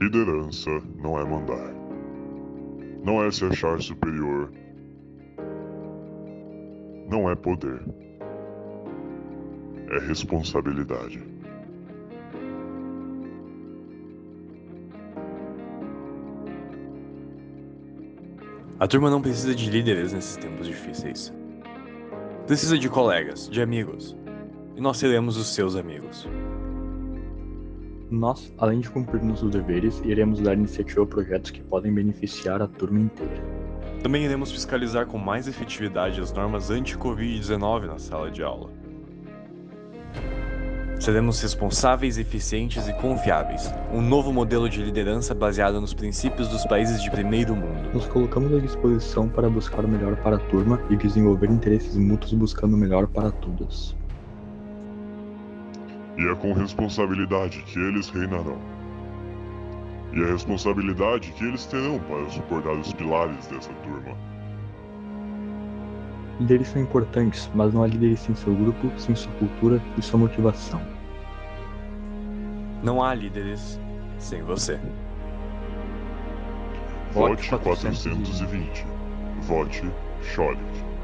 Liderança não é mandar. Não é se achar superior. Não é poder. É responsabilidade. A turma não precisa de líderes nesses tempos difíceis. Precisa de colegas, de amigos. E nós seremos os seus amigos. Nós, além de cumprir nossos deveres, iremos dar iniciativa a projetos que podem beneficiar a turma inteira. Também iremos fiscalizar com mais efetividade as normas anti-Covid-19 na sala de aula. Seremos responsáveis, eficientes e confiáveis. Um novo modelo de liderança baseado nos princípios dos países de primeiro mundo. Nos colocamos à disposição para buscar o melhor para a turma e desenvolver interesses mútuos buscando o melhor para todos. E é com responsabilidade que eles reinarão. E a responsabilidade que eles terão para suportar os pilares dessa turma. Líderes são importantes, mas não há líderes sem seu grupo, sem sua cultura e sua motivação. Não há líderes sem você. Vote 420. Vote Cholet.